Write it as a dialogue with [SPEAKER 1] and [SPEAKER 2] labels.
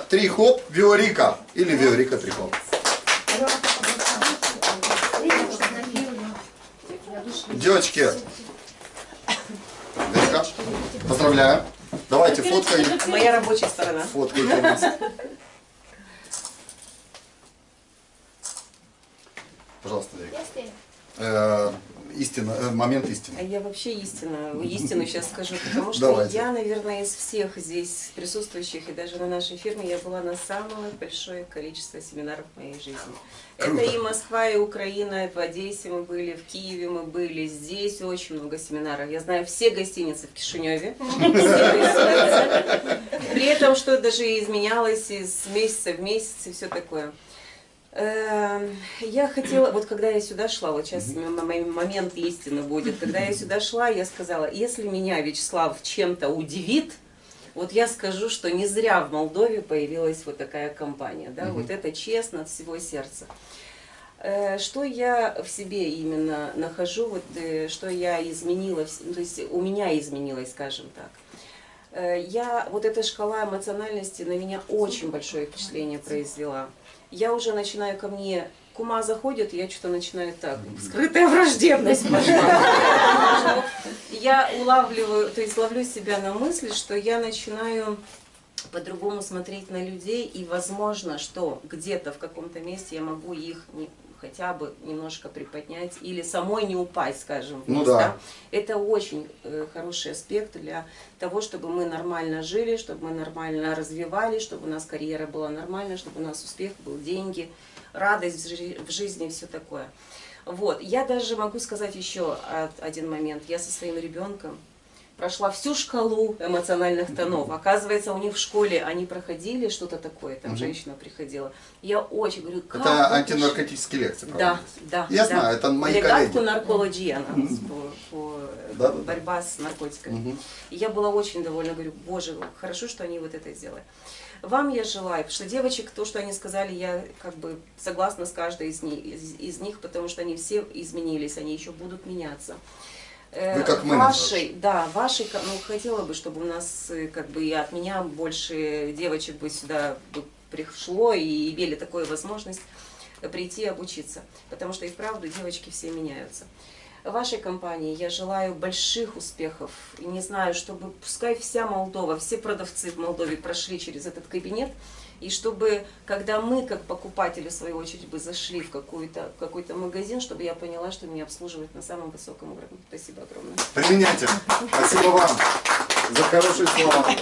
[SPEAKER 1] Три хоп, Виорика. Или Виорика три хоп. Девочки, Верка, поздравляю. Давайте фоткай.
[SPEAKER 2] Моя рабочая сторона.
[SPEAKER 1] Фоткайте нас. Пожалуйста, Верка. Истина, э, момент
[SPEAKER 2] А
[SPEAKER 1] истины.
[SPEAKER 2] я вообще истина, истину сейчас скажу, потому что
[SPEAKER 1] Давайте.
[SPEAKER 2] я, наверное, из всех здесь присутствующих и даже на нашей фирме я была на самое большое количество семинаров в моей жизни.
[SPEAKER 1] Круто.
[SPEAKER 2] Это и Москва, и Украина, в Одессе мы были, в Киеве мы были, здесь очень много семинаров. Я знаю все гостиницы в Кишиневе. При этом, что даже изменялось из месяца в месяц и все такое. Эм, Я хотела, вот когда я сюда шла, вот сейчас м- момент истины будет, когда я сюда шла, я сказала, если меня Вячеслав чем-то удивит, вот я скажу, что не зря в Молдове появилась вот такая компания, да, вот это честно от всего сердца. Э, Что я в себе именно нахожу, вот э, что я изменила, то есть у меня изменилось, скажем так. Э, Я, вот эта шкала эмоциональности на меня очень большое впечатление произвела. Я уже начинаю ко мне, кума заходит, я что-то начинаю так, скрытая враждебность пошла. Я улавливаю, то есть ловлю себя на мысли, что я начинаю по-другому смотреть на людей, и возможно, что где-то в каком-то месте я могу их не- хотя бы немножко приподнять или самой не упасть, скажем,
[SPEAKER 1] Ну
[SPEAKER 2] вниз,
[SPEAKER 1] да.
[SPEAKER 2] Это очень э, хороший аспект для того, чтобы мы нормально жили, чтобы мы нормально развивались, чтобы у нас карьера была нормальная, чтобы у нас успех был, деньги, радость в жи- в жизни и все такое. Вот. Я даже могу сказать еще один момент. Я со своим ребенком прошла всю шкалу эмоциональных тонов. Оказывается, у них в школе они проходили что-то такое, там
[SPEAKER 1] Мгм.
[SPEAKER 2] женщина приходила. Я очень говорю, как
[SPEAKER 1] Это
[SPEAKER 2] вы
[SPEAKER 1] антинаркотические лекции,
[SPEAKER 2] да,
[SPEAKER 1] правда?
[SPEAKER 2] да.
[SPEAKER 1] Я
[SPEAKER 2] да.
[SPEAKER 1] знаю, это мои
[SPEAKER 2] Легатку
[SPEAKER 1] коллеги.
[SPEAKER 2] наркология, она по, по
[SPEAKER 1] Да, да, да.
[SPEAKER 2] борьба с наркотиками.
[SPEAKER 1] Мгм.
[SPEAKER 2] И я была очень довольна, говорю, боже, хорошо, что они вот это сделали. Вам я желаю, потому что девочек, то, что они сказали, я как бы согласна с каждой из них, из, из них потому что они все изменились, они еще будут меняться. Э,
[SPEAKER 1] Вы как менеджер.
[SPEAKER 2] вашей, да, вашей, ну, хотела бы, чтобы у нас, э, как бы, и от меня больше девочек бы сюда пришло и имели такую возможность прийти и обучиться. Потому что и вправду девочки все меняются. Вашей компании я желаю больших успехов. И не знаю, чтобы пускай вся Молдова, все продавцы в Молдове прошли через этот кабинет, и чтобы, когда мы, как покупатели, в свою очередь, бы зашли в какой-то какой магазин, чтобы я поняла, что меня обслуживают на самом высоком уровне. Спасибо огромное.
[SPEAKER 1] Применяйте. Спасибо вам за хорошие слова.